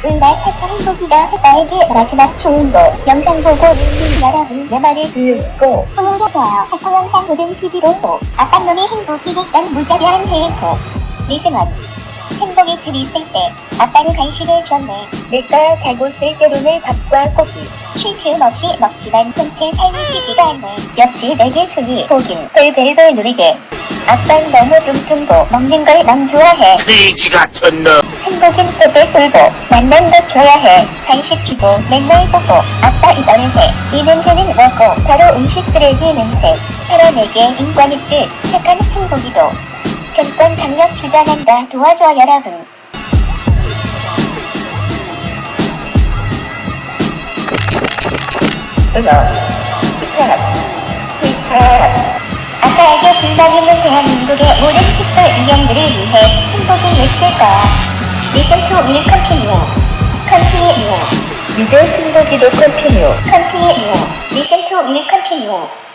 나 차차 행복이가 나에게 마지막 거. 영상 보고 있는 여러분 내 말을 듣고 보여줘요. 해커 영상 보든 TV로 보. 아빠 놈이 행복이겠단 무자비한 해커 미승원. 행복이 집 있을 때 아빠는 간식을 줬네. 늦가 자고 쓸 때로는 밥과 고기. 쉴 틈 없이 먹지만 전체 삶이 찌지가 않네. 옆집 내게 손이 보긴 벨벨벨 누리게. 아빠는 너무 뚱뚱고 먹는 걸 너무 좋아해. 돼지 같은 놈. 행복은 끝에 졸고 만난 것 줘야 해 간식 주고 맨날 보고 아빠 이 냄새 이 냄새는 뭐고 바로 음식 쓰레기 냄새 털어내게 인권 있듯 착한 행복이도 편권 강력 주장한다 도와줘 여러분 힙합. 힙합. 힙합. 아빠에게 불만 있는 대한민국의 모든 픽셀 인형들을 위해 행복을 외칠 거야 To me continue continue 이제 신고기도 컨티뉴. Listen to me continue